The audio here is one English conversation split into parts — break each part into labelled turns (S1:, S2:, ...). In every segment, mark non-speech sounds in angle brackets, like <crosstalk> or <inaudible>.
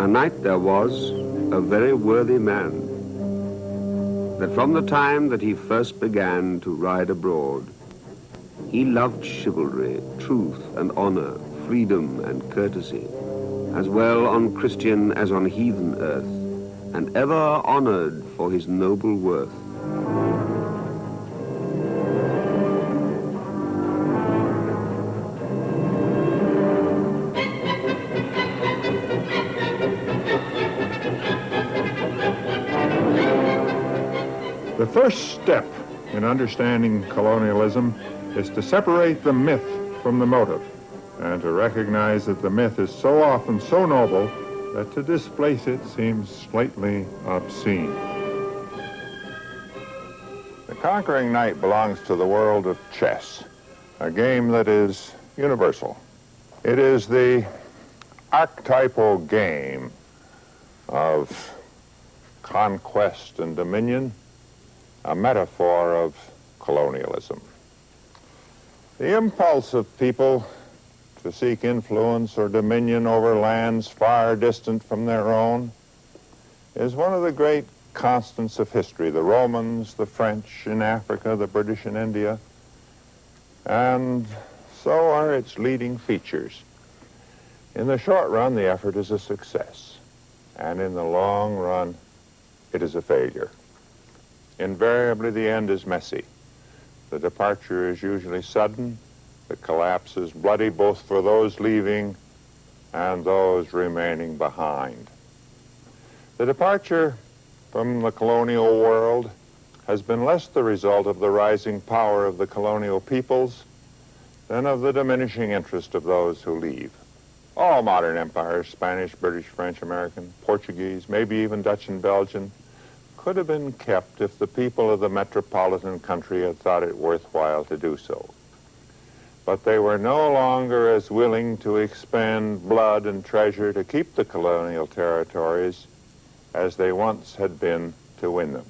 S1: A knight there was, a very worthy man, that from the time that he first began to ride abroad, he loved chivalry, truth and honor, freedom and courtesy, as well on Christian as on heathen earth, and ever honored for his noble worth.
S2: Step in understanding colonialism is to separate the myth from the motive and to recognize that the myth is so often so noble that to displace it seems slightly obscene. The Conquering Knight belongs to the world of chess, a game that is universal. It is the archetypal game of conquest and dominion, a metaphor of colonialism. The impulse of people to seek influence or dominion over lands far distant from their own is one of the great constants of history. The Romans, the French in Africa, the British in India, and so are its leading features. In the short run, the effort is a success, and in the long run, it is a failure. Invariably, the end is messy. The departure is usually sudden. The collapse is bloody both for those leaving and those remaining behind. The departure from the colonial world has been less the result of the rising power of the colonial peoples than of the diminishing interest of those who leave. All modern empires, Spanish, British, French, American, Portuguese, maybe even Dutch and Belgian, could have been kept if the people of the metropolitan country had thought it worthwhile to do so. But they were no longer as willing to expend blood and treasure to keep the colonial territories as they once had been to win them.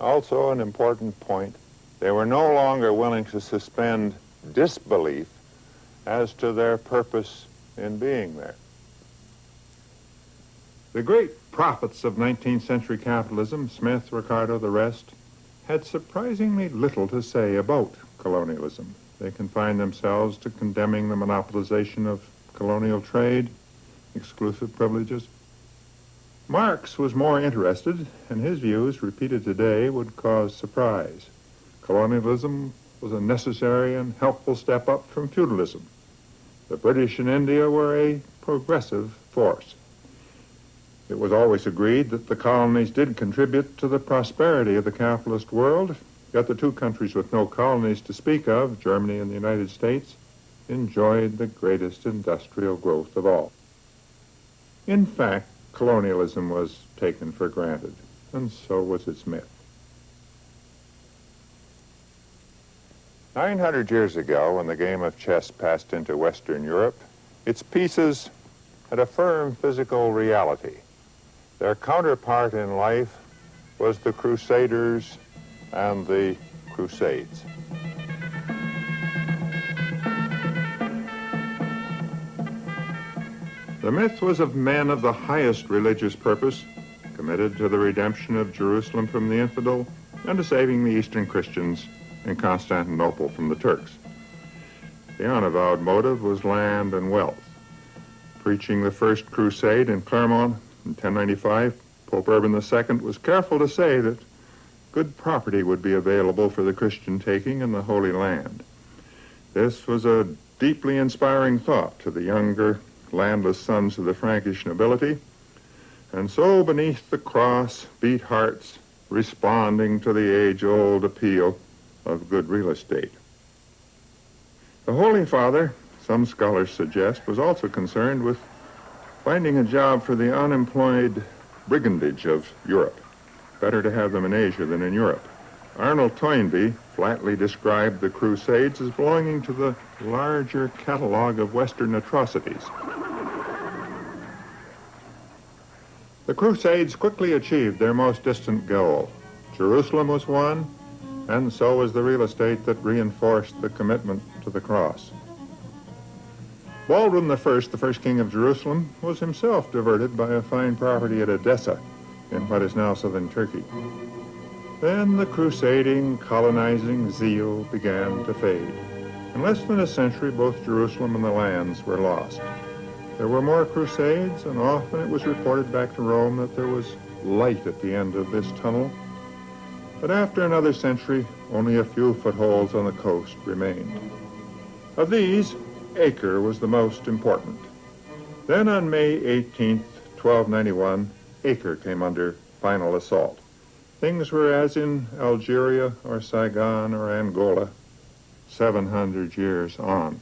S2: Also, an important point, they were no longer willing to suspend disbelief as to their purpose in being there. The great prophets of 19th century capitalism, Smith, Ricardo, the rest, had surprisingly little to say about colonialism. They confined themselves to condemning the monopolization of colonial trade, exclusive privileges. Marx was more interested, and his views, repeated today, would cause surprise. Colonialism was a necessary and helpful step up from feudalism. The British in India were a progressive force. It was always agreed that the colonies did contribute to the prosperity of the capitalist world, yet the two countries with no colonies to speak of, Germany and the United States, enjoyed the greatest industrial growth of all. In fact, colonialism was taken for granted, and so was its myth. 900 years ago, when the game of chess passed into Western Europe, its pieces had a firm physical reality. Their counterpart in life was the Crusaders and the Crusades. The myth was of men of the highest religious purpose, committed to the redemption of Jerusalem from the infidel and to saving the Eastern Christians in Constantinople from the Turks. The unavowed motive was land and wealth. Preaching the First Crusade in Clermont in 1095, Pope Urban II was careful to say that good property would be available for the Christian taking in the Holy Land. This was a deeply inspiring thought to the younger, landless sons of the Frankish nobility, and so beneath the cross beat hearts responding to the age-old appeal of good real estate. The Holy Father, some scholars suggest, was also concerned with finding a job for the unemployed brigandage of Europe. Better to have them in Asia than in Europe. Arnold Toynbee flatly described the Crusades as belonging to the larger catalog of Western atrocities. The Crusades quickly achieved their most distant goal. Jerusalem was won, and so was the real estate that reinforced the commitment to the cross. Baldwin I, the first king of Jerusalem, was himself diverted by a fine property at Edessa in what is now southern Turkey. Then the crusading, colonizing zeal began to fade. In less than a century, both Jerusalem and the lands were lost. There were more crusades, and often it was reported back to Rome that there was light at the end of this tunnel. But after another century, only a few footholds on the coast remained. Of these, Acre was the most important. Then on May 18, 1291, Acre came under final assault. Things were as in Algeria or Saigon or Angola 700 years on.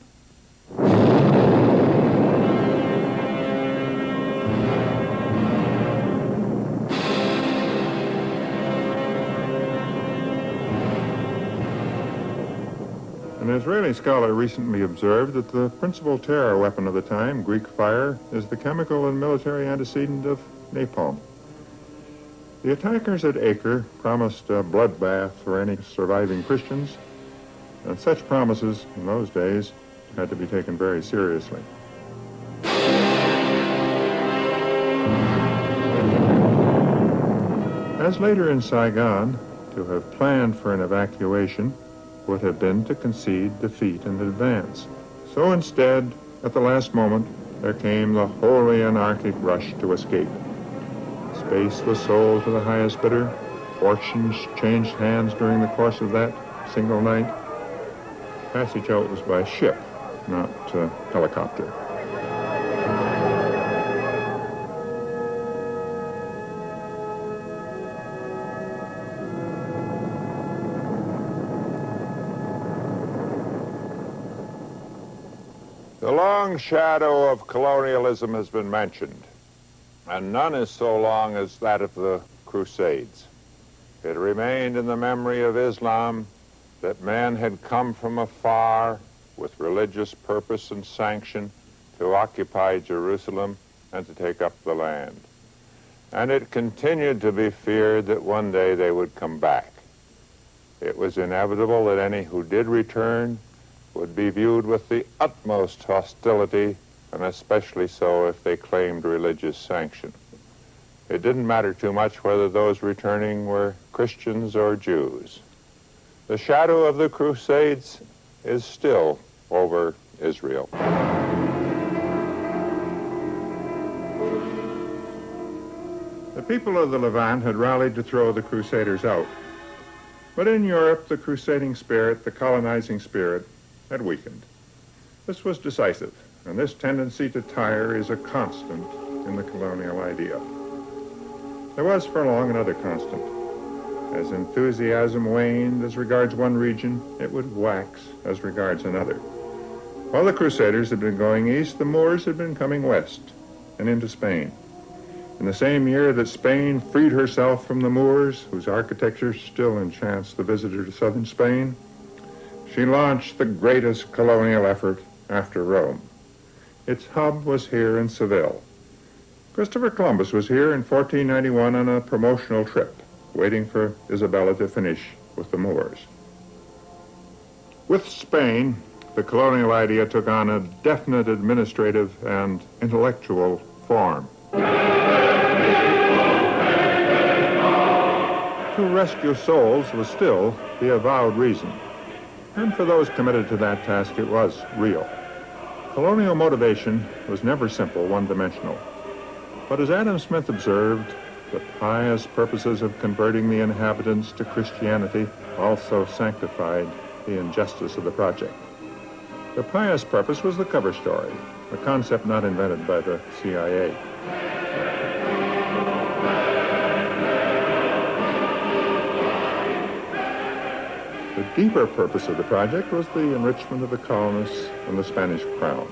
S2: Israeli scholar recently observed that the principal terror weapon of the time, Greek fire, is the chemical and military antecedent of napalm. The attackers at Acre promised a bloodbath for any surviving Christians, and such promises in those days had to be taken very seriously. As later in Saigon, to have planned for an evacuation would have been to concede defeat in advance. So instead, at the last moment, there came the wholly anarchic rush to escape. Space was sold to the highest bidder. Fortunes changed hands during the course of that single night. Passage out was by ship, not uh, helicopter. Shadow of colonialism has been mentioned, and none is so long as that of the Crusades. It remained in the memory of Islam that men had come from afar with religious purpose and sanction to occupy Jerusalem and to take up the land. And it continued to be feared that one day they would come back. It was inevitable that any who did return would be viewed with the utmost hostility, and especially so if they claimed religious sanction. It didn't matter too much whether those returning were Christians or Jews. The shadow of the Crusades is still over Israel. The people of the Levant had rallied to throw the Crusaders out. But in Europe, the crusading spirit, the colonizing spirit, had weakened. This was decisive, and this tendency to tire is a constant in the colonial idea. There was for long another constant. As enthusiasm waned as regards one region, it would wax as regards another. While the Crusaders had been going east, the Moors had been coming west and into Spain. In the same year that Spain freed herself from the Moors, whose architecture still enchants the visitor to southern Spain, she launched the greatest colonial effort after Rome. Its hub was here in Seville. Christopher Columbus was here in 1491 on a promotional trip, waiting for Isabella to finish with the Moors. With Spain, the colonial idea took on a definite administrative and intellectual form. To rescue souls was still the avowed reason. And for those committed to that task, it was real. Colonial motivation was never simple, one-dimensional. But as Adam Smith observed, the pious purposes of converting the inhabitants to Christianity also sanctified the injustice of the project. The pious purpose was the cover story, a concept not invented by the CIA. Deeper purpose of the project was the enrichment of the colonists and the Spanish crown.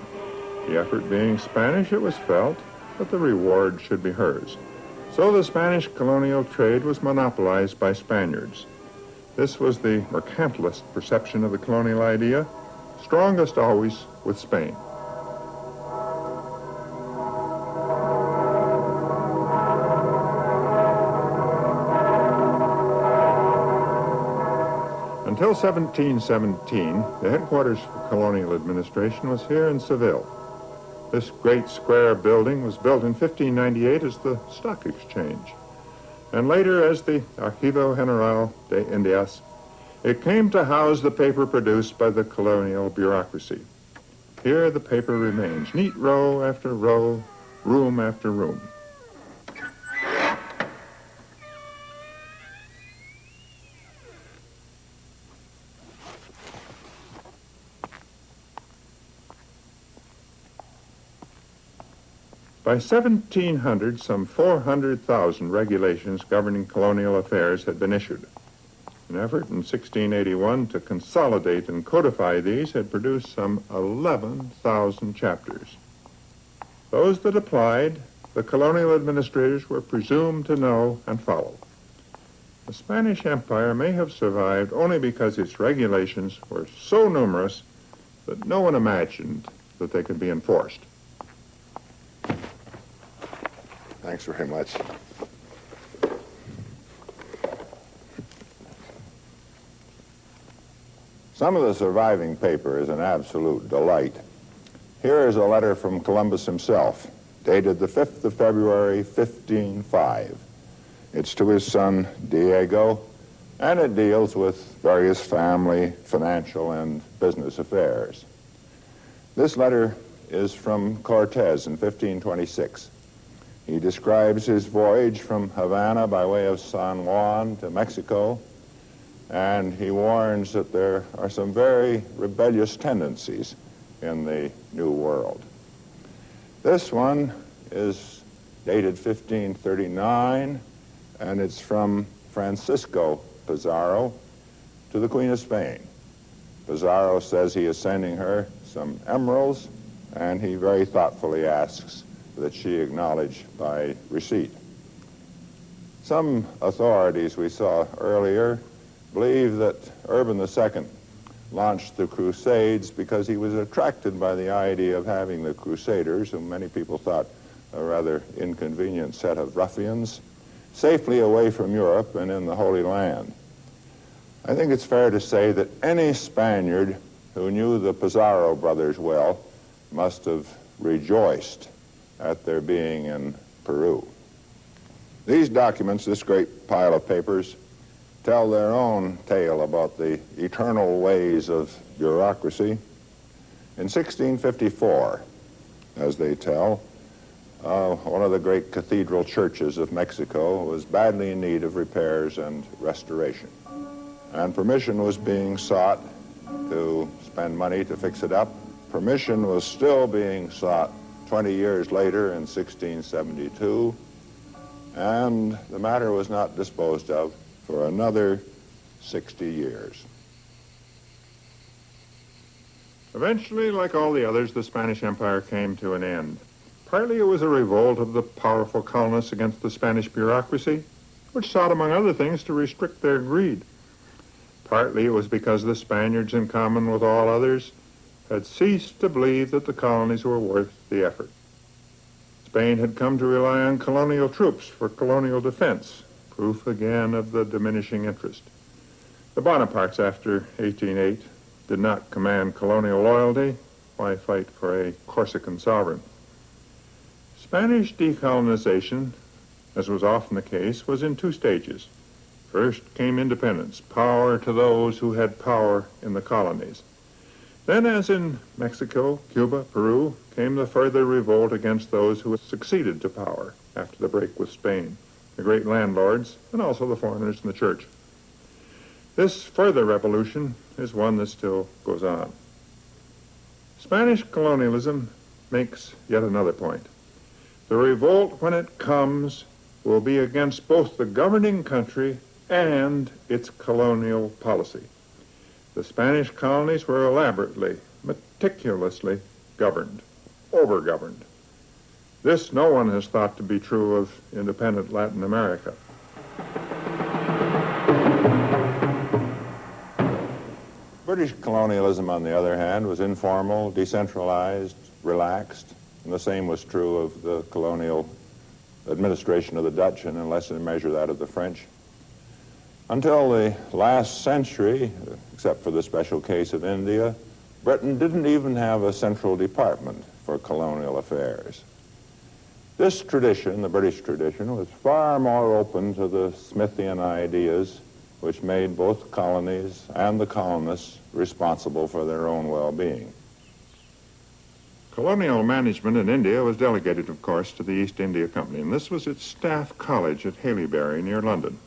S2: The effort being Spanish, it was felt that the reward should be hers. So the Spanish colonial trade was monopolized by Spaniards. This was the mercantilist perception of the colonial idea, strongest always with Spain. Until 1717, the headquarters for colonial administration was here in Seville. This great square building was built in 1598 as the Stock Exchange, and later as the Archivo General de Indias. It came to house the paper produced by the colonial bureaucracy. Here the paper remains, neat row after row, room after room. By 1700, some 400,000 regulations governing colonial affairs had been issued. An effort in 1681 to consolidate and codify these had produced some 11,000 chapters. Those that applied, the colonial administrators were presumed to know and follow. The Spanish Empire may have survived only because its regulations were so numerous that no one imagined that they could be enforced.
S3: Thanks very much.
S2: Some of the surviving paper is an absolute delight. Here is a letter from Columbus himself, dated the 5th of February, 1505. It's to his son, Diego, and it deals with various family, financial, and business affairs. This letter is from Cortez in 1526. He describes his voyage from Havana by way of San Juan to Mexico, and he warns that there are some very rebellious tendencies in the New World. This one is dated 1539, and it's from Francisco Pizarro to the Queen of Spain. Pizarro says he is sending her some emeralds, and he very thoughtfully asks that she acknowledged by receipt. Some authorities we saw earlier believe that Urban II launched the Crusades because he was attracted by the idea of having the Crusaders, whom many people thought a rather inconvenient set of ruffians, safely away from Europe and in the Holy Land. I think it's fair to say that any Spaniard who knew the Pizarro brothers well must have rejoiced at their being in Peru. These documents, this great pile of papers, tell their own tale about the eternal ways of bureaucracy. In 1654, as they tell, uh, one of the great cathedral churches of Mexico was badly in need of repairs and restoration. And permission was being sought to spend money to fix it up. Permission was still being sought 20 years later in 1672, and the matter was not disposed of for another 60 years. Eventually, like all the others, the Spanish Empire came to an end. Partly it was a revolt of the powerful colonists against the Spanish bureaucracy, which sought, among other things, to restrict their greed. Partly it was because the Spaniards, in common with all others, had ceased to believe that the colonies were worth the effort. Spain had come to rely on colonial troops for colonial defense, proof again of the diminishing interest. The Bonapartes after 1808 did not command colonial loyalty. Why fight for a Corsican sovereign? Spanish decolonization, as was often the case, was in two stages. First came independence, power to those who had power in the colonies. Then, as in Mexico, Cuba, Peru, came the further revolt against those who had succeeded to power after the break with Spain, the great landlords, and also the foreigners in the church. This further revolution is one that still goes on. Spanish colonialism makes yet another point. The revolt, when it comes, will be against both the governing country and its colonial policy. The Spanish colonies were elaborately, meticulously governed, over-governed. This no one has thought to be true of independent Latin America. British colonialism, on the other hand, was informal, decentralized, relaxed, and the same was true of the colonial administration of the Dutch and in lesser measure that of the French. Until the last century, except for the special case of India, Britain didn't even have a central department for colonial affairs. This tradition, the British tradition, was far more open to the Smithian ideas which made both colonies and the colonists responsible for their own well-being. Colonial management in India was delegated, of course, to the East India Company, and this was its staff college at Haileybury near London.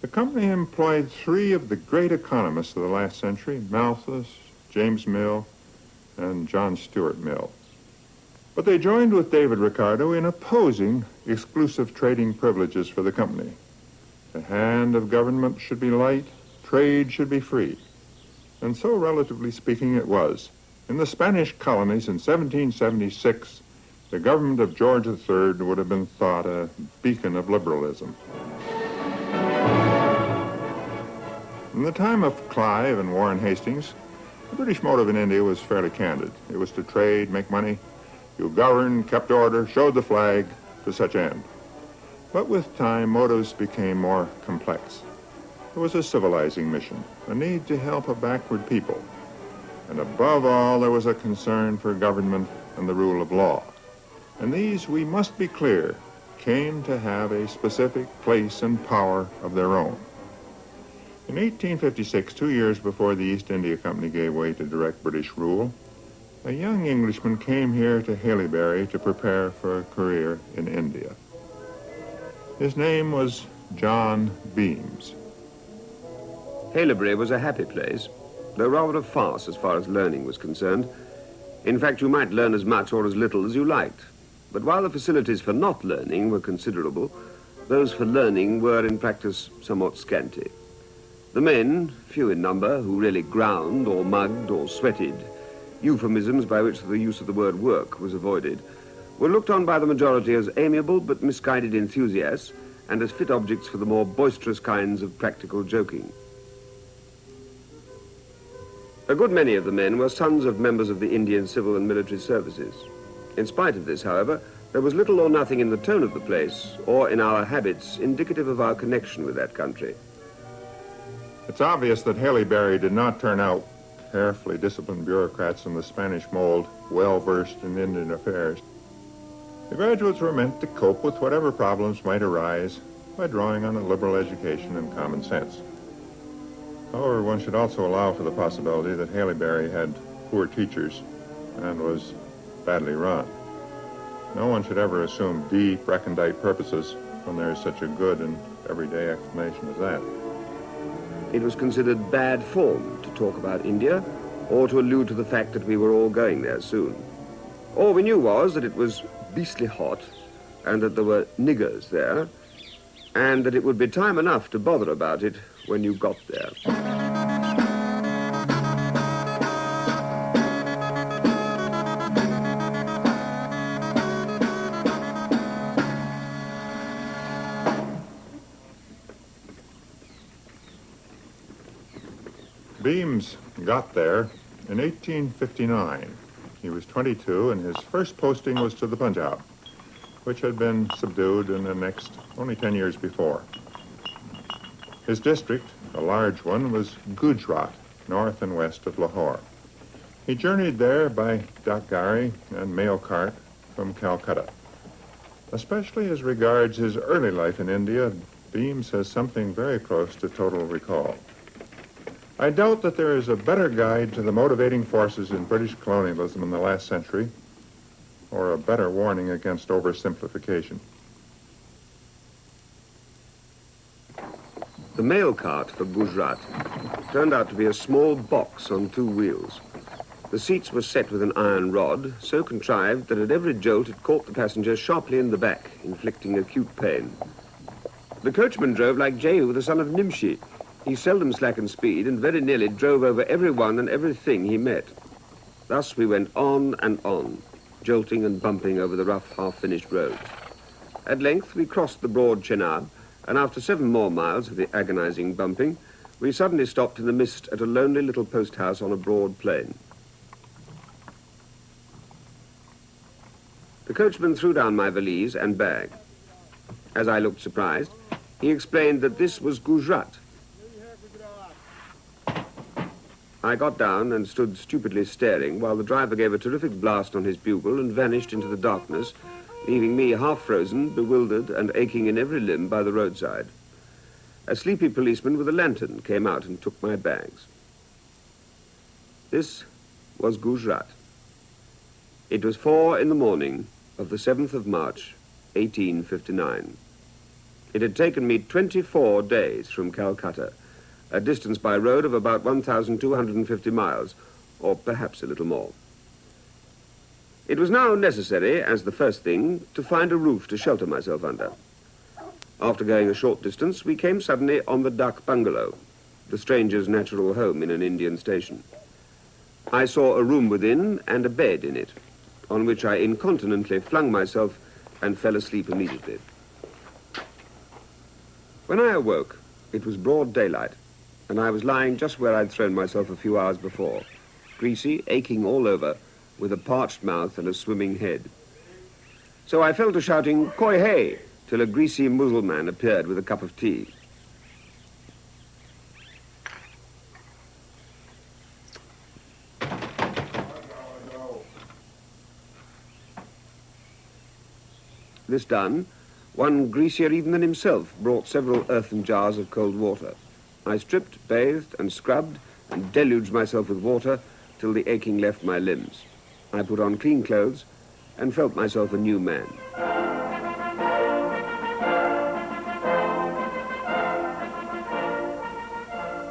S2: The company employed three of the great economists of the last century, Malthus, James Mill, and John Stuart Mill. But they joined with David Ricardo in opposing exclusive trading privileges for the company. The hand of government should be light, trade should be free. And so, relatively speaking, it was. In the Spanish colonies in 1776, the government of George III would have been thought a beacon of liberalism. In the time of Clive and Warren Hastings, the British motive in India was fairly candid. It was to trade, make money. You governed, kept order, showed the flag to such end. But with time, motives became more complex. There was a civilizing mission, a need to help a backward people. And above all, there was a concern for government and the rule of law. And these, we must be clear, came to have a specific place and power of their own. In 1856, two years before the East India Company gave way to direct British rule, a young Englishman came here to Haileybury to prepare for a career in India. His name was John Beames.
S1: Haileybury was a happy place, though rather a farce as far as learning was concerned. In fact, you might learn as much or as little as you liked. But while the facilities for not learning were considerable, those for learning were in practice somewhat scanty. The men, few in number, who really ground or mugged or sweated, euphemisms by which the use of the word work was avoided, were looked on by the majority as amiable but misguided enthusiasts and as fit objects for the more boisterous kinds of practical joking. A good many of the men were sons of members of the Indian civil and military services. In spite of this, however, there was little or nothing in the tone of the place or in our habits indicative of our connection with that country.
S2: It's obvious that Haileybury did not turn out carefully disciplined bureaucrats in the Spanish mold, well-versed in Indian affairs. The graduates were meant to cope with whatever problems might arise by drawing on a liberal education and common sense. However, one should also allow for the possibility that Haileybury had poor teachers and was badly run. No one should ever assume deep, recondite purposes when there is such a good and everyday explanation as that
S1: it was considered bad form to talk about India or to allude to the fact that we were all going there soon. All we knew was that it was beastly hot and that there were niggers there and that it would be time enough to bother about it when you got there.
S2: Beames got there in 1859. He was 22, and his first posting was to the Punjab, which had been subdued and annexed only 10 years before. His district, a large one, was Gujarat, north and west of Lahore. He journeyed there by Dakgari and mail cart from Calcutta. Especially as regards his early life in India, Beames has something very close to total recall. I doubt that there is a better guide to the motivating forces in British colonialism in the last century, or a better warning against oversimplification.
S1: The mail cart for Gujarat turned out to be a small box on two wheels. The seats were set with an iron rod, so contrived that at every jolt it caught the passenger sharply in the back, inflicting acute pain. The coachman drove like Jehu, the son of Nimshi, he seldom slackened speed and very nearly drove over everyone and everything he met. Thus we went on and on, jolting and bumping over the rough, half-finished roads. At length we crossed the broad Chenab, and after seven more miles of the agonizing bumping, we suddenly stopped in the mist at a lonely little post house on a broad plain. The coachman threw down my valise and bag. As I looked surprised, he explained that this was Gujarat, I got down and stood stupidly staring while the driver gave a terrific blast on his bugle and vanished into the darkness, leaving me half frozen, bewildered, and aching in every limb by the roadside. A sleepy policeman with a lantern came out and took my bags. This was Gujarat. It was four in the morning of the 7th of March, 1859. It had taken me 24 days from Calcutta a distance by road of about 1,250 miles, or perhaps a little more. It was now necessary, as the first thing, to find a roof to shelter myself under. After going a short distance, we came suddenly on the Dak bungalow, the stranger's natural home in an Indian station. I saw a room within and a bed in it, on which I incontinently flung myself and fell asleep immediately. When I awoke, it was broad daylight and I was lying just where I'd thrown myself a few hours before, greasy, aching all over, with a parched mouth and a swimming head. So I fell to shouting, Koi hey, till a greasy Mussulman appeared with a cup of tea. This done, one greasier even than himself brought several earthen jars of cold water. I stripped, bathed, and scrubbed, and deluged myself with water till the aching left my limbs. I put on clean clothes and felt myself a new man.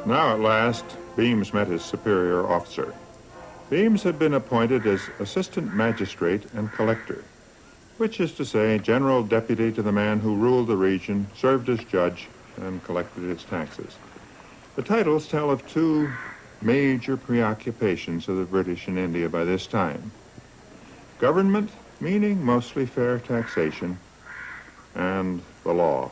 S2: Now at last, Beames met his superior officer. Beames had been appointed as assistant magistrate and collector, which is to say, general deputy to the man who ruled the region, served as judge, and collected its taxes. The titles tell of two major preoccupations of the British in India by this time. Government, meaning mostly fair taxation, and the law.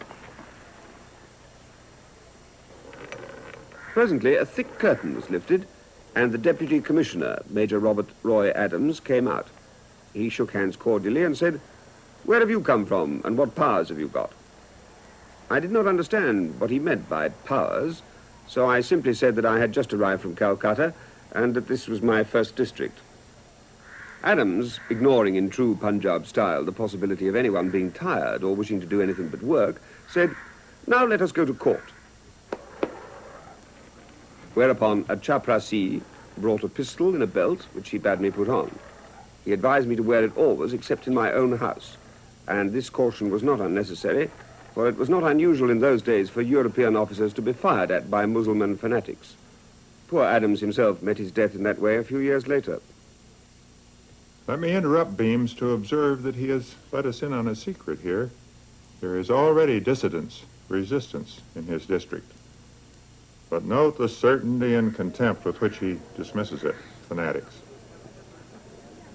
S1: Presently, a thick curtain was lifted, and the Deputy Commissioner, Major Robert Roy Adams, came out. He shook hands cordially and said, Where have you come from, and what powers have you got? I did not understand what he meant by powers, so I simply said that I had just arrived from Calcutta and that this was my first district. Adams, ignoring in true Punjab style the possibility of anyone being tired or wishing to do anything but work, said, Now let us go to court. Whereupon a chaprasi brought a pistol in a belt, which he bade me put on. He advised me to wear it always except in my own house, and this caution was not unnecessary, for it was not unusual in those days for European officers to be fired at by Mussulman fanatics. Poor Adams himself met his death in that way a few years later.
S2: Let me interrupt Beames to observe that he has let us in on a secret here. There is already dissidence, resistance in his district. But note the certainty and contempt with which he dismisses it, fanatics.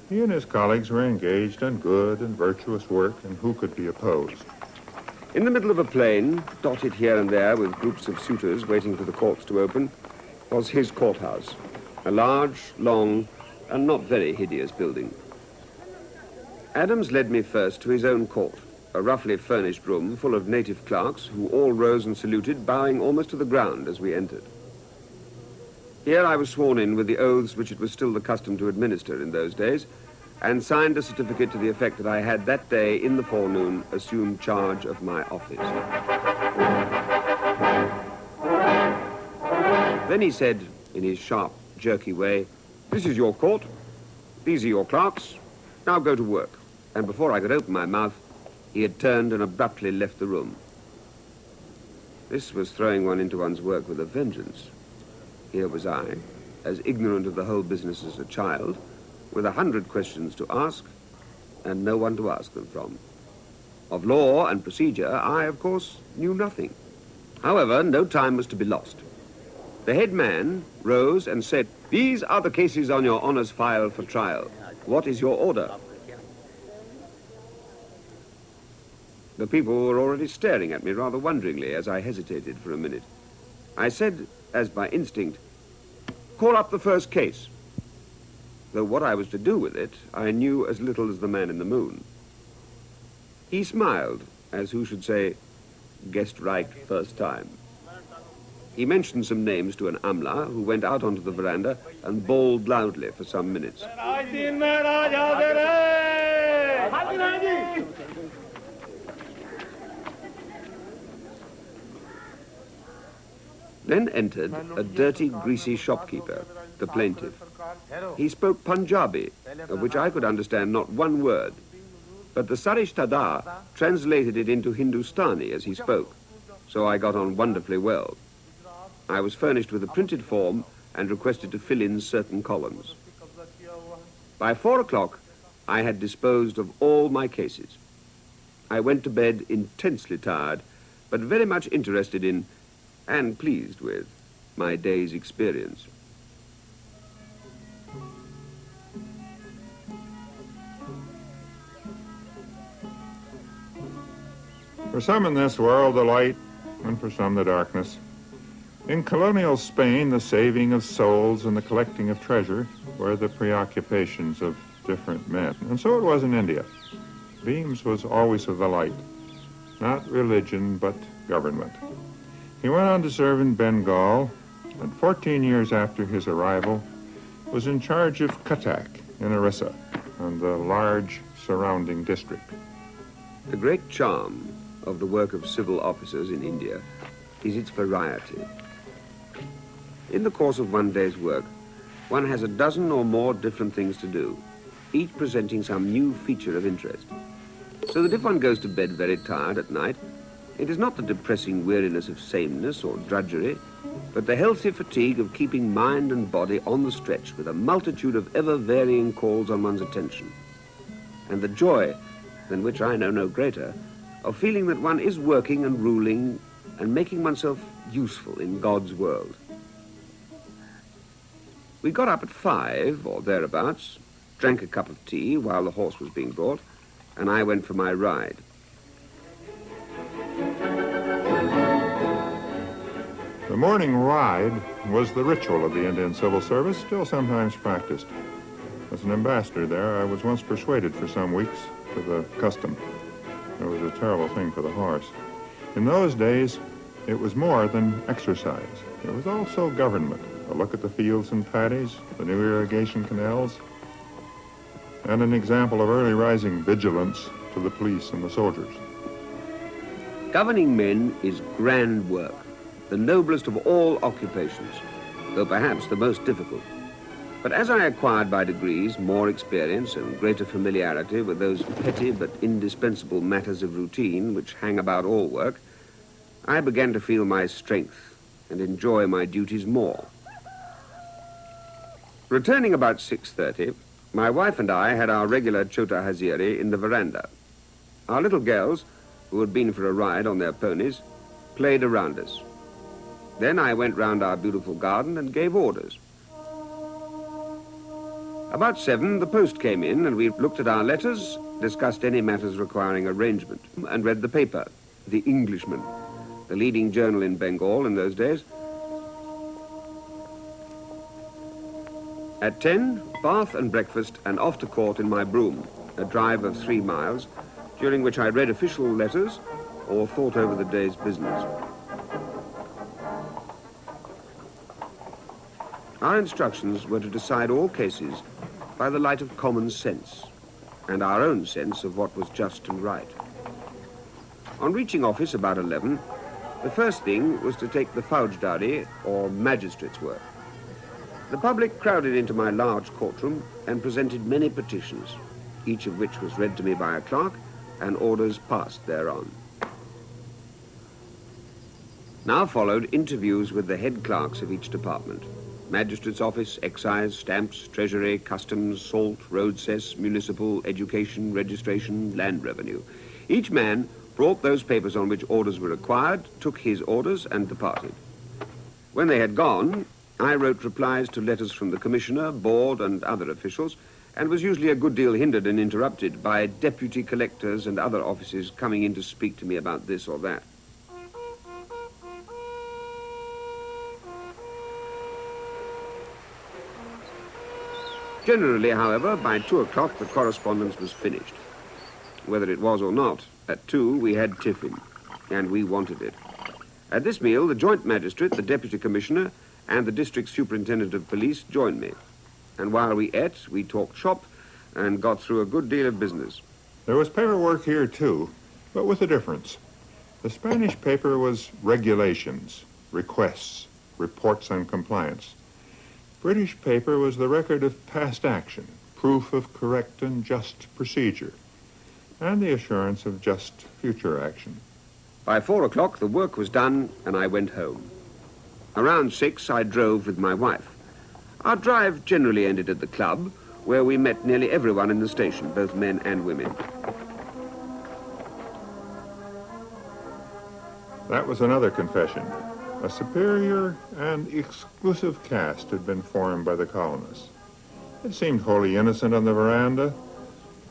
S2: He and his colleagues were engaged in good and virtuous work, and who could be opposed?
S1: In the middle of a plain, dotted here and there with groups of suitors waiting for the courts to open, was his courthouse, a large, long, and not very hideous building. Adams led me first to his own court, a roughly furnished room full of native clerks who all rose and saluted, bowing almost to the ground as we entered. Here I was sworn in with the oaths which it was still the custom to administer in those days, and signed a certificate to the effect that I had that day in the forenoon assumed charge of my office. Then he said, in his sharp, jerky way, This is your court. These are your clerks. Now go to work. And before I could open my mouth, he had turned and abruptly left the room. This was throwing one into one's work with a vengeance. Here was I, as ignorant of the whole business as a child, with a hundred questions to ask and no one to ask them from. Of law and procedure, I, of course, knew nothing. However, no time was to be lost. The head man rose and said, These are the cases on your honour's file for trial. What is your order? The people were already staring at me rather wonderingly as I hesitated for a minute. I said, as by instinct, Call up the first case though what I was to do with it I knew as little as the man in the moon. He smiled, as who should say, guessed right first time. He mentioned some names to an amla who went out onto the veranda and bawled loudly for some minutes. Then entered a dirty, greasy shopkeeper, the plaintiff. He spoke Punjabi, of which I could understand not one word, but the Sarishtadar translated it into Hindustani as he spoke, so I got on wonderfully well. I was furnished with a printed form and requested to fill in certain columns. By four o'clock, I had disposed of all my cases. I went to bed intensely tired, but very much interested in and pleased with my day's experience.
S2: For some in this world, the light, and for some, the darkness. In colonial Spain, the saving of souls and the collecting of treasure were the preoccupations of different men. And so it was in India. Beames was always of the light, not religion, but government. He went on to serve in Bengal, and 14 years after his arrival, was in charge of Cuttack in Orissa and the large surrounding district.
S1: The great charm of the work of civil officers in India is its variety. In the course of one day's work, one has a dozen or more different things to do, each presenting some new feature of interest. So that if one goes to bed very tired at night, it is not the depressing weariness of sameness or drudgery, but the healthy fatigue of keeping mind and body on the stretch with a multitude of ever-varying calls on one's attention. And the joy, than which I know no greater, of feeling that one is working and ruling and making oneself useful in God's world. We got up at five, or thereabouts, drank a cup of tea while the horse was being brought, and I went for my ride.
S2: The morning ride was the ritual of the Indian Civil Service, still sometimes practiced. As an ambassador there, I was once persuaded for some weeks to the custom. It was a terrible thing for the horse. In those days, it was more than exercise. It was also government. A look at the fields and paddies, the new irrigation canals, and an example of early rising vigilance to the police and the soldiers.
S1: Governing men is grand work the noblest of all occupations, though perhaps the most difficult. But as I acquired by degrees more experience and greater familiarity with those petty but indispensable matters of routine which hang about all work, I began to feel my strength and enjoy my duties more. Returning about 6.30, my wife and I had our regular chota haziri in the veranda. Our little girls, who had been for a ride on their ponies, played around us. Then I went round our beautiful garden and gave orders. About seven, the post came in and we looked at our letters, discussed any matters requiring arrangement, and read the paper, The Englishman, the leading journal in Bengal in those days. At ten, bath and breakfast and off to court in my brougham, a drive of three miles, during which I read official letters or thought over the day's business. Our instructions were to decide all cases by the light of common sense and our own sense of what was just and right. On reaching office about 11, the first thing was to take the Faujdari, or magistrate's work. The public crowded into my large courtroom and presented many petitions, each of which was read to me by a clerk and orders passed thereon. Now followed interviews with the head clerks of each department. Magistrate's Office, Excise, Stamps, Treasury, Customs, Salt, Road Cess, Municipal, Education, Registration, Land Revenue. Each man brought those papers on which orders were required, took his orders, and departed. When they had gone, I wrote replies to letters from the Commissioner, Board, and other officials, and was usually a good deal hindered and interrupted by deputy collectors and other officers coming in to speak to me about this or that. Generally, however, by two o'clock the correspondence was finished. Whether it was or not, at two we had tiffin, and we wanted it. At this meal, the joint magistrate, the deputy commissioner, and the district superintendent of police joined me. And while we ate, we talked shop and got through a good deal of business.
S2: There was paperwork here, too, but with a difference. The Spanish paper was regulations, requests, reports on compliance. British paper was the record of past action, proof of correct and just procedure, and the assurance of just future action.
S1: By four o'clock, the work was done, and I went home. Around six, I drove with my wife. Our drive generally ended at the club, where we met nearly everyone in the station, both men and women.
S2: That was another confession. A superior and exclusive caste had been formed by the colonists. It seemed wholly innocent on the veranda,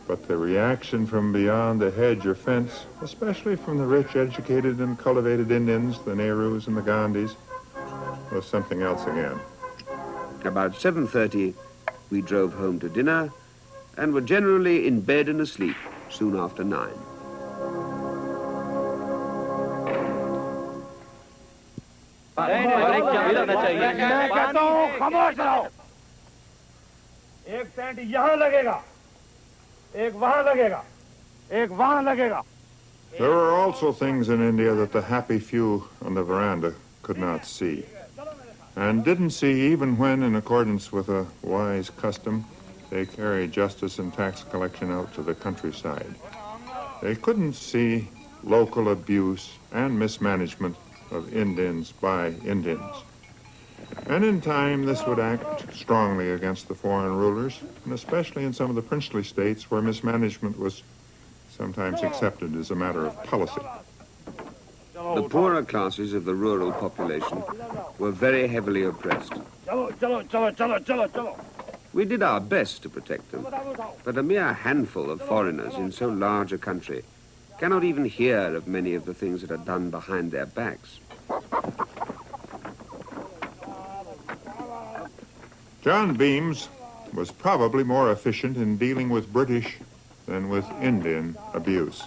S2: but the reaction from beyond the hedge or fence, especially from the rich, educated, and cultivated Indians, the Nehrus and the Gandhis, was something else again.
S1: About 7.30, we drove home to dinner and were generally in bed and asleep soon after nine.
S4: मैं कहता हूँ खामोश रहो एक tent यहाँ लगेगा एक वहाँ लगेगा एक वहाँ लगेगा
S2: There were also things in India that the happy few on the veranda could not see, and didn't see even when, in accordance with a wise custom, they carried justice and tax collection out to the countryside. They couldn't see local abuse and mismanagement of Indians by Indians. And in time, this would act strongly against the foreign rulers, and especially in some of the princely states where mismanagement was sometimes accepted as a matter of policy.
S1: The poorer classes of the rural population were very heavily oppressed. We did our best to protect them, but a mere handful of foreigners in so large a country cannot even hear of many of the things that are done behind their backs.
S2: John Beames was probably more efficient in dealing with British than with Indian abuse.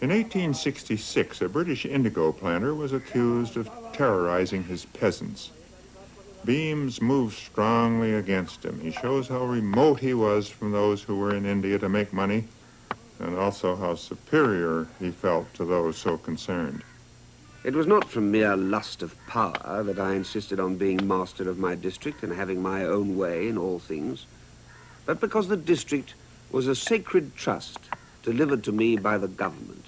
S2: In 1866, a British indigo planter was accused of terrorizing his peasants. Beames moved strongly against him. He shows how remote he was from those who were in India to make money, and also how superior he felt to those so concerned.
S1: It was not from mere lust of power that I insisted on being master of my district and having my own way in all things, but because the district was a sacred trust delivered to me by the government,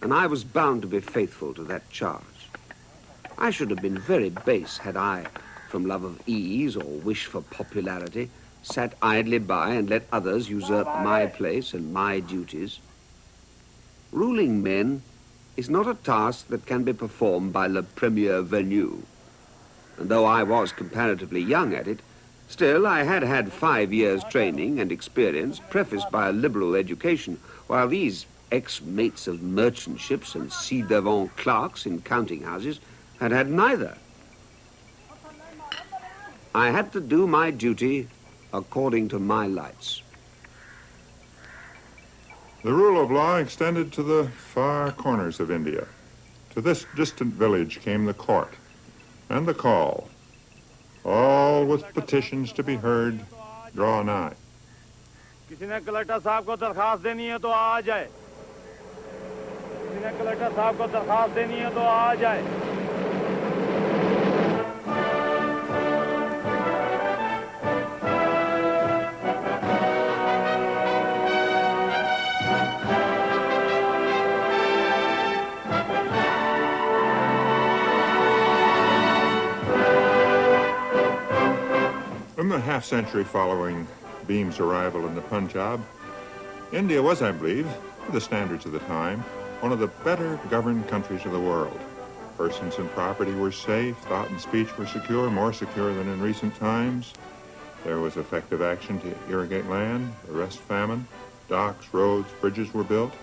S1: and I was bound to be faithful to that charge. I should have been very base had I, from love of ease or wish for popularity, sat idly by and let others usurp my place and my duties. Ruling men is not a task that can be performed by le premier venu. And though I was comparatively young at it, still I had had five years' training and experience, prefaced by a liberal education, while these ex-mates of merchant ships and ci-devant clerks in counting houses had had neither. I had to do my duty according to my lights.
S2: The rule of law extended to the far corners of India. To this distant village came the court and the call, all with petitions to be heard, draw nigh.
S4: किसी ने collector साहब को दरखास्त देनी है तो आ जाए किसी ने कलेक्टर साहब को दरखास्त देनी है तो आ जाए
S2: the half century following Beames' arrival in the Punjab, India was, I believe, by the standards of the time, one of the better governed countries of the world. Persons and property were safe, thought and speech were secure, more secure than in recent times. There was effective action to irrigate land, arrest famine. Docks, roads, bridges were built.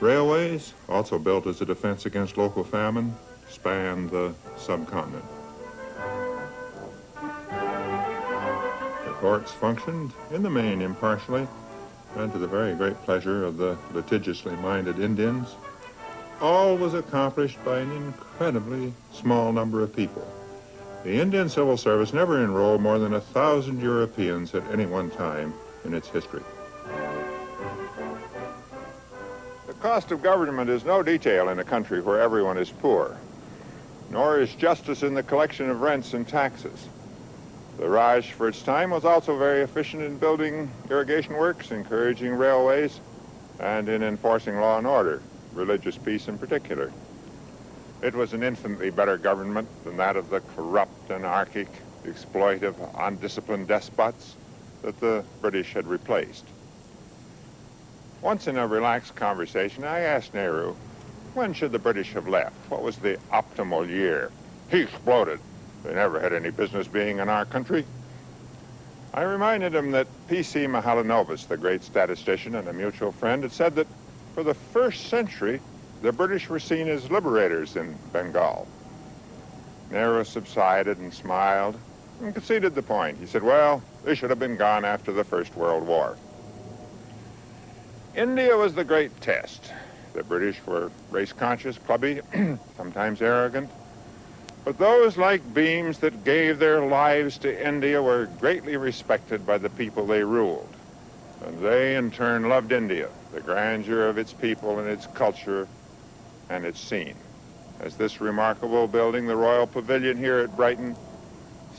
S2: Railways, also built as a defense against local famine, spanned the subcontinent. Courts functioned, in the main, impartially, and to the very great pleasure of the litigiously minded Indians.
S5: all was accomplished by an incredibly small number of people. The Indian Civil Service never enrolled more than a thousand Europeans at any one time in its history.
S2: The cost of government is no detail in a country where everyone is poor, nor is justice in the collection of rents and taxes. The Raj, for its time, was also very efficient in building irrigation works, encouraging railways, and in enforcing law and order, religious peace in particular. It was an infinitely better government than that of the corrupt, anarchic, exploitive, undisciplined despots that the British had replaced. Once in a relaxed conversation, I asked Nehru, when should the British have left? What was the optimal year? He exploded. They never had any business being in our country. I reminded him that P.C. Mahalanobis, the great statistician and a mutual friend, had said that for the first century, the British were seen as liberators in Bengal. Nehru subsided and smiled and conceded the point. He said, well, they should have been gone after the First World War. India was the great test. The British were race-conscious, clubby, <clears throat> sometimes arrogant. But those like Beames that gave their lives to India were greatly respected by the people they ruled. And they, in turn, loved India, the grandeur of its people and its culture and its scene. As this remarkable building, the Royal Pavilion here at Brighton,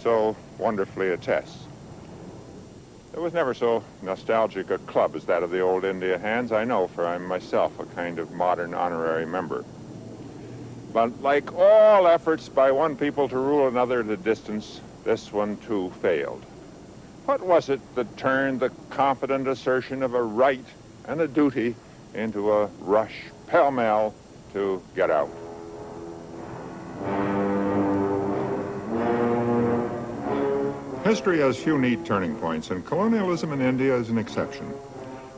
S2: so wonderfully attests. There was never so nostalgic a club as that of the old India Hands, I know, for I'm myself a kind of modern honorary member. But like all efforts by one people to rule another at a distance, this one too failed. What was it that turned the confident assertion of a right and a duty into a rush, pell-mell, to get out.
S5: History has few neat turning points, and colonialism in India is an exception.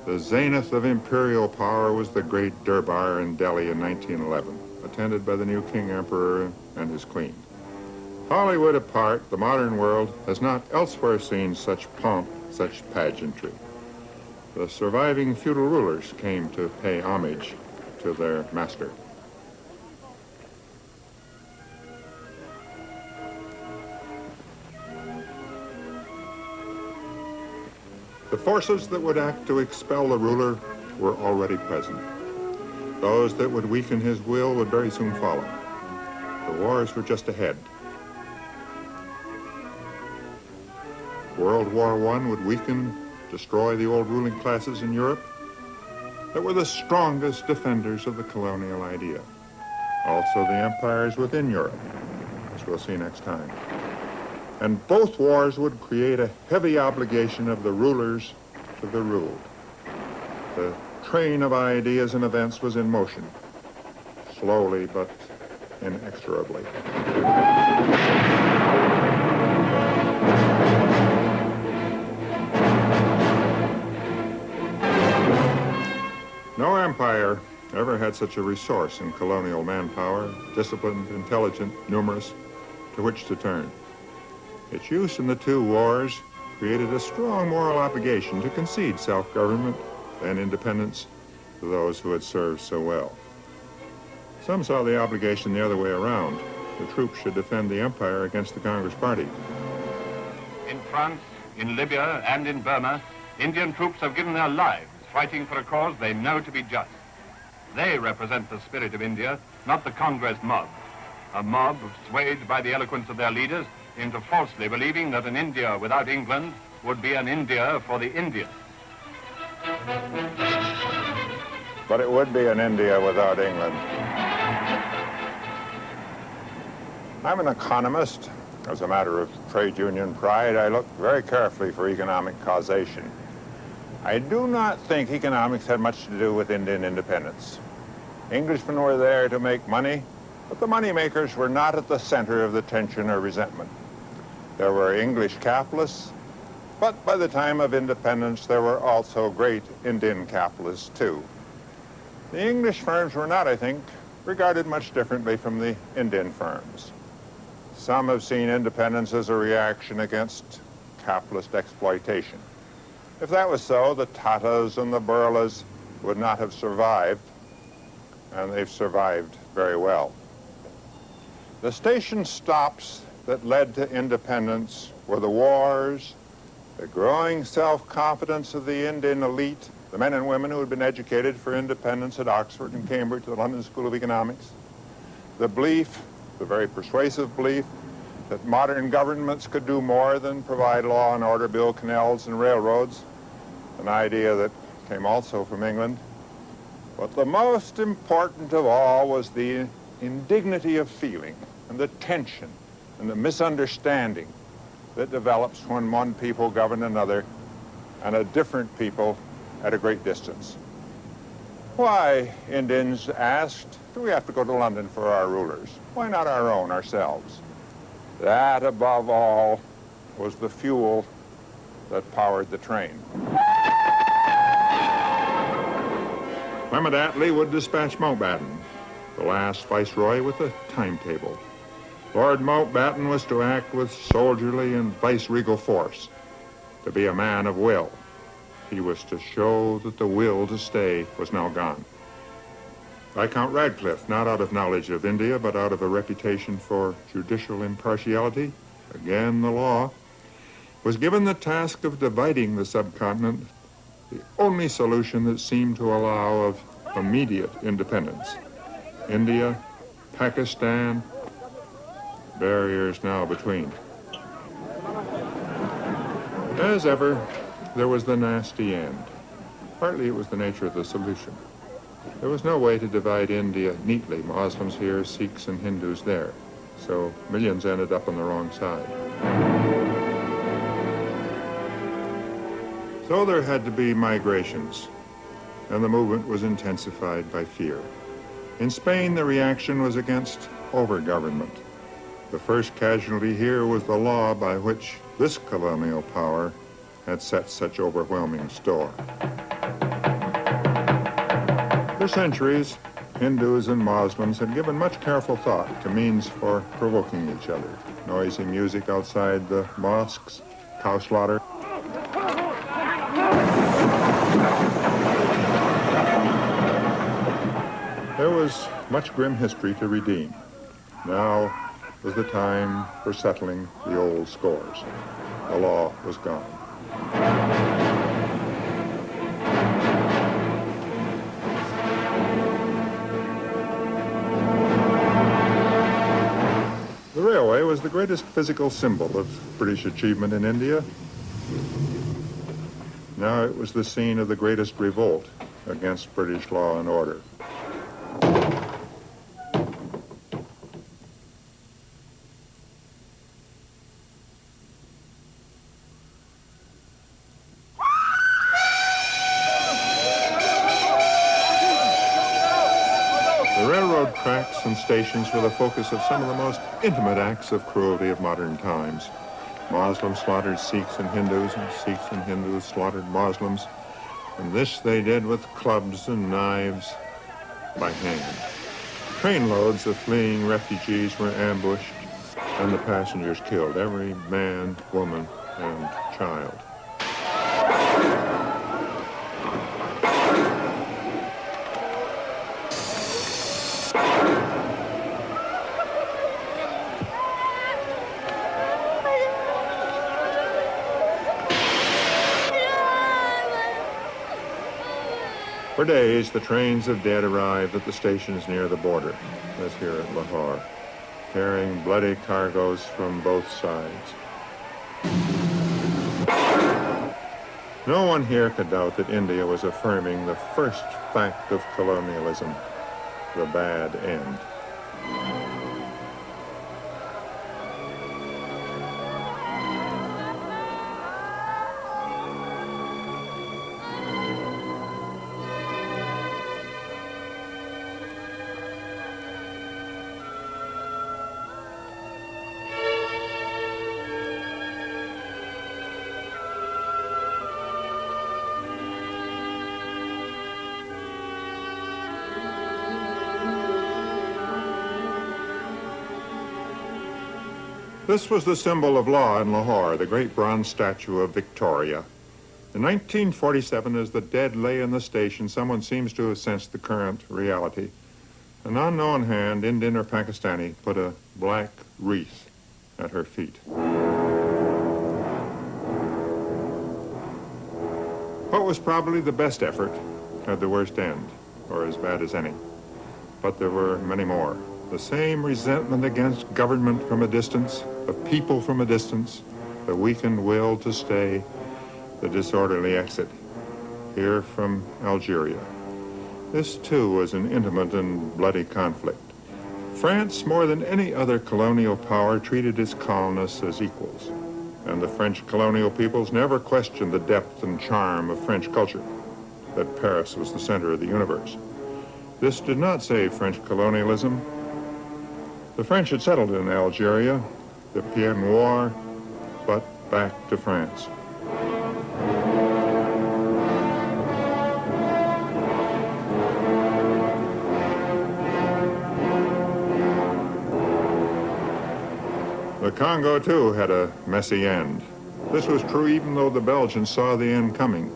S5: The zenith of imperial power was the great Durbar in Delhi in 1911, attended by the new King Emperor and his queen. Hollywood apart, the modern world has not elsewhere seen such pomp, such pageantry. The surviving feudal rulers came to pay homage to their master. The forces that would act to expel the ruler were already present. Those that would weaken his will would very soon follow. The wars were just ahead. World War I would weaken, destroy the old ruling classes in Europe that were the strongest defenders of the colonial idea. Also the empires within Europe, as we'll see next time. And both wars would create a heavy obligation of the rulers to the ruled. The train of ideas and events was in motion, slowly but inexorably. No empire ever had such a resource in colonial manpower, disciplined, intelligent, numerous, to which to turn. Its use in the two wars created a strong moral obligation to concede self-government and independence to those who had served so well. Some saw the obligation the other way around. The troops should defend the empire against the Congress Party.
S6: In France, in Libya, and in Burma, Indian troops have given their lives fighting for a cause they know to be just. They represent the spirit of India, not the Congress mob. A mob swayed by the eloquence of their leaders into falsely believing that an India without England would be an India for the Indians.
S2: But it would be an India without England. I'm an economist. As a matter of trade union pride, I look very carefully for economic causation. I do not think economics had much to do with Indian independence. Englishmen were there to make money, but the money makers were not at the center of the tension or resentment. There were English capitalists, but by the time of independence, there were also great Indian capitalists, too. The English firms were not, I think, regarded much differently from the Indian firms. Some have seen independence as a reaction against capitalist exploitation. If that was so, the Tatas and the Birlas would not have survived. and they've survived very well. The station stops that led to independence were the wars, the growing self-confidence of the Indian elite, the men and women who had been educated for independence at Oxford and Cambridge, the London School of Economics, the belief, the very persuasive belief, that modern governments could do more than provide law and order, build canals and railroads, an idea that came also from England. But the most important of all was the indignity of feeling and the tension and the misunderstanding that develops when one people govern another and a different people at a great distance. Why, Indians asked, do we have to go to London for our rulers? Why not our own, ourselves? That, above all, was the fuel that powered the train. Clement Attlee would dispatch Mountbatten, the last viceroy, with a timetable. Lord Mountbatten was to act with soldierly and viceregal force, to be a man of will. He was to show that the will to stay was now gone. Viscount Radcliffe, not out of knowledge of India, but out of a reputation for judicial impartiality, again the law, was given the task of dividing the subcontinent, the only solution that seemed to allow of immediate independence. India, Pakistan, barriers now between. As ever, there was the nasty end. Partly it was the nature of the solution. There was no way to divide India neatly, Muslims here, Sikhs and Hindus there. So millions ended up on the wrong side. So there had to be migrations, and the movement was intensified by fear. In Spain, the reaction was against over-government. The first casualty here was the law by which this colonial power had set such overwhelming store. For centuries, Hindus and Muslims had given much careful thought to means for provoking each other. Noisy music outside the mosques, cow slaughter. There was much grim history to redeem. Now was the time for settling the old scores. The law was gone. The railway was the greatest physical symbol of British achievement in India. Now it was the scene of the greatest revolt against British law and order. Stations were the focus of some of the most intimate acts of cruelty of modern times. Muslims slaughtered Sikhs and Hindus, and Sikhs and Hindus slaughtered Muslims. And this they did with clubs and knives by hand. Trainloads of fleeing refugees were ambushed, and the passengers killed, every man, woman, and child. For days, the trains of dead arrived at the stations near the border, as here at Lahore, carrying bloody cargoes from both sides. No one here could doubt that India was affirming the first fact of colonialism, the bad end. This was the symbol of law in Lahore, the great bronze statue of Victoria. In 1947, as the dead lay in the station, someone seems to have sensed the current reality. An unknown hand, Indian or Pakistani, put a black wreath at her feet. What was probably the best effort had the worst end, or as bad as any. But there were many more. The same resentment against government from a distance, of people from a distance, the weakened will to stay, the disorderly exit. Here from Algeria. This too was an intimate and bloody conflict. France, more than any other colonial power, treated its colonists as equals. And the French colonial peoples never questioned the depth and charm of French culture, that Paris was the center of the universe. This did not save French colonialism. The French had settled in Algeria, the Pied Noir, but back to France. The Congo, too, had a messy end. This was true even though the Belgians saw the end coming,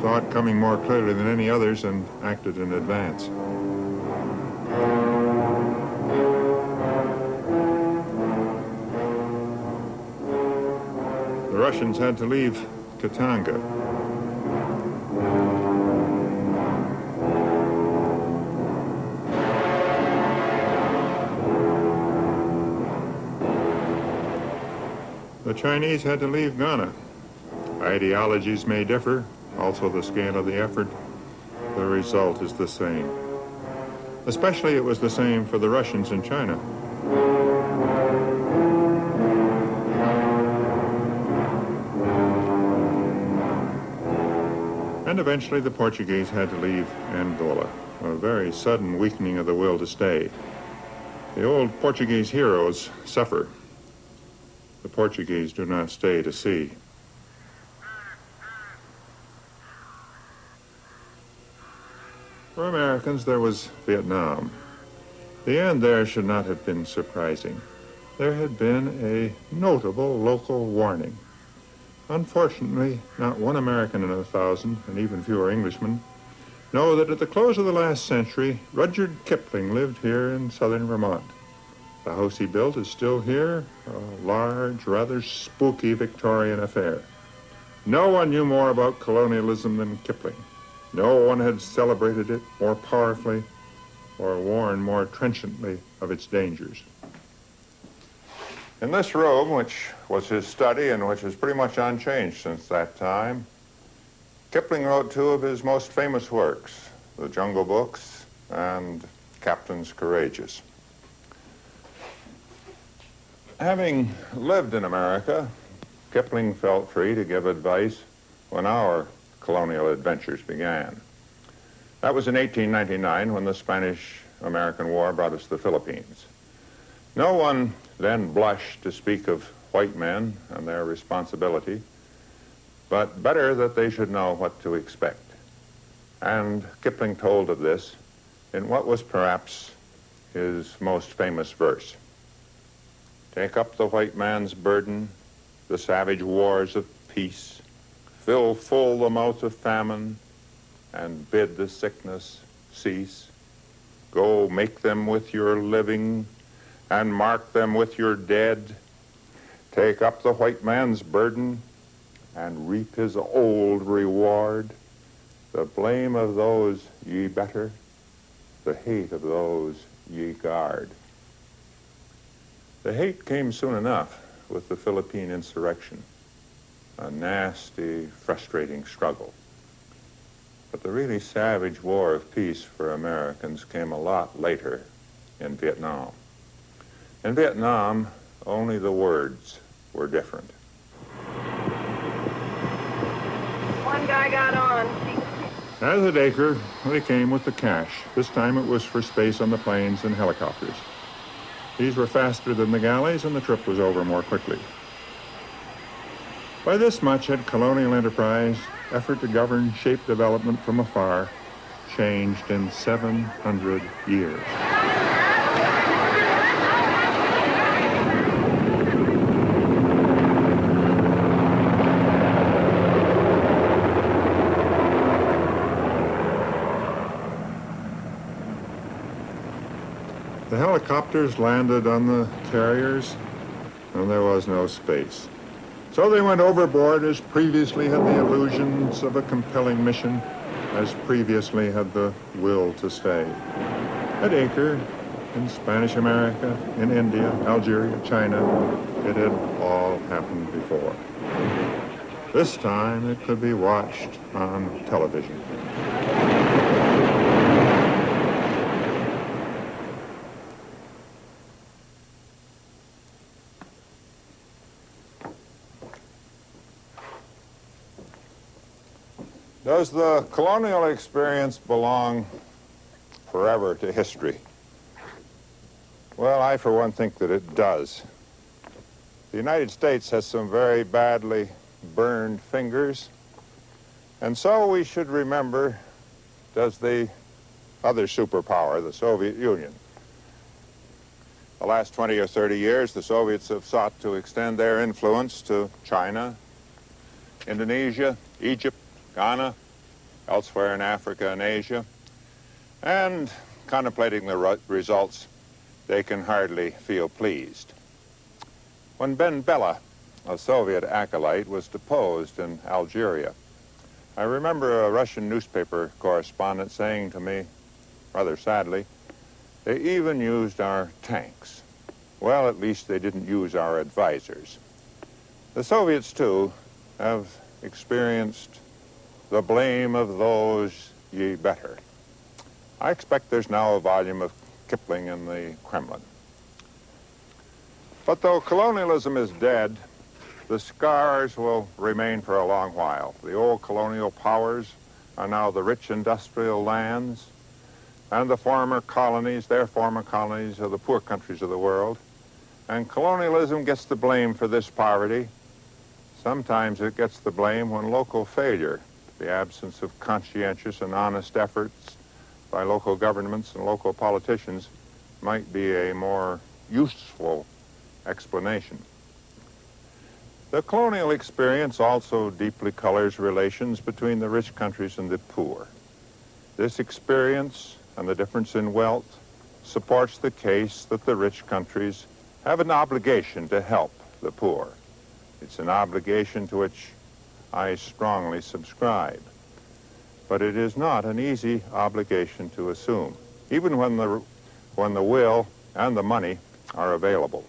S2: saw it coming more clearly than any others and acted in advance. The Russians had to leave Katanga. The Chinese had to leave Ghana. Ideologies may differ, also the scale of the effort. The result is the same. Especially it was the same for the Russians in China. And eventually the Portuguese had to leave Angola, a very sudden weakening of the will to stay. The old Portuguese heroes suffer. The Portuguese do not stay to see. For Americans, there was Vietnam. The end there should not have been surprising. There had been a notable local warning. Unfortunately, not one American in a thousand, and even fewer Englishmen, know that at the close of the last century, Rudyard Kipling lived here in southern Vermont. The house he built is still here, a large, rather spooky Victorian affair. No one knew more about colonialism than Kipling. No one had celebrated it more powerfully or warned more trenchantly of its dangers. In this room, which was his study and which is pretty much unchanged since that time, Kipling wrote two of his most famous works, The Jungle Books and Captains Courageous. Having lived in America, Kipling felt free to give advice when our colonial adventures began. That was in 1899 when the Spanish-American War brought us the Philippines. No one then blush to speak of white men and their responsibility, but better that they should know what to expect. And Kipling told of this in what was perhaps his most famous verse. Take up the white man's burden, the savage wars of peace, fill full the mouth of famine, and bid the sickness cease. Go make them with your living, and mark them with your dead. Take up the white man's burden, and reap his old reward. The blame of those ye better, the hate of those ye guard. The hate came soon enough with the Philippine insurrection, a nasty, frustrating struggle. But the really savage war of peace for Americans came a lot later in Vietnam. In Vietnam, only the words were different.
S7: One guy got on.
S2: As at Acre, they came with the cash. This time it was for space on the planes and helicopters. These were faster than the galleys, and the trip was over more quickly. By this much had colonial enterprise, effort to govern, shape development from afar, changed in 700 years. The helicopters landed on the carriers, and there was no space. So they went overboard as previously had the illusions of a compelling mission, as previously had the will to stay. At Acre, in Spanish America, in India, Algeria, China, it had all happened before. This time it could be watched on television. Does the colonial experience belong forever to history? Well, I for one think that it does. The United States has some very badly burned fingers, and so we should remember does the other superpower, the Soviet Union. The last 20 or 30 years, the Soviets have sought to extend their influence to China, Indonesia, Egypt, Ghana, elsewhere in Africa and Asia. And contemplating the re results, they can hardly feel pleased. When Ben Bella, a Soviet acolyte, was deposed in Algeria, I remember a Russian newspaper correspondent saying to me, rather sadly, they even used our tanks. Well, at least they didn't use our advisors. The Soviets, too, have experienced the blame of those ye better. I expect there's now a volume of Kipling in the Kremlin. But though colonialism is dead, the scars will remain for a long while. The old colonial powers are now the rich industrial lands, and the former colonies, their former colonies, are the poor countries of the world. And colonialism gets the blame for this poverty. Sometimes it gets the blame when local failure the absence of conscientious and honest efforts by local governments and local politicians might be a more useful explanation. The colonial experience also deeply colors relations between the rich countries and the poor. This experience and the difference in wealth supports the case that the rich countries have an obligation to help the poor. It's an obligation to which I strongly subscribe. But it is not an easy obligation to assume, even when the, when the will and the money are available.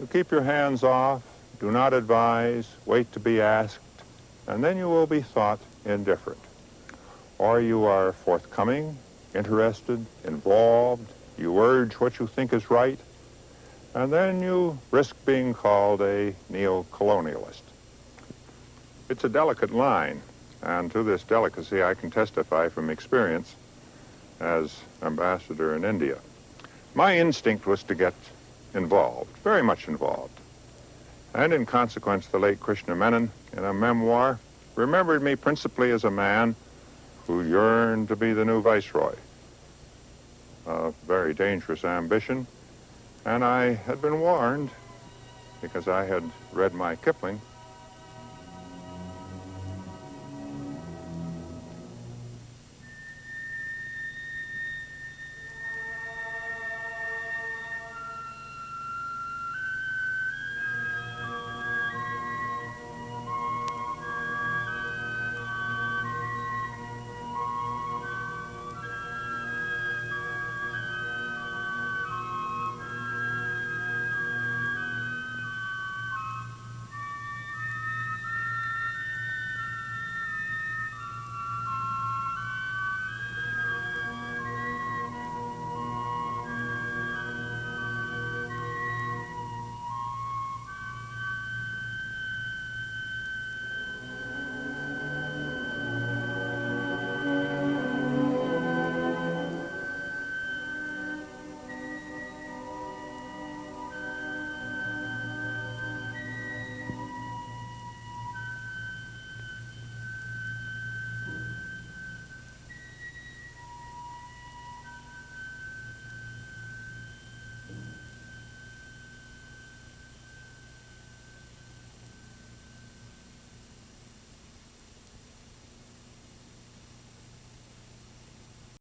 S2: You keep your hands off, do not advise, wait to be asked, and then you will be thought indifferent. Or you are forthcoming, interested, involved, you urge what you think is right, and then you risk being called a neo-colonialist. It's a delicate line, and to this delicacy I can testify from experience as ambassador in India. My instinct was to get involved, very much involved. And in consequence, the late Krishna Menon, in a memoir, remembered me principally as a man who yearned to be the new viceroy. A very dangerous ambition, and I had been warned, because I had read my Kipling,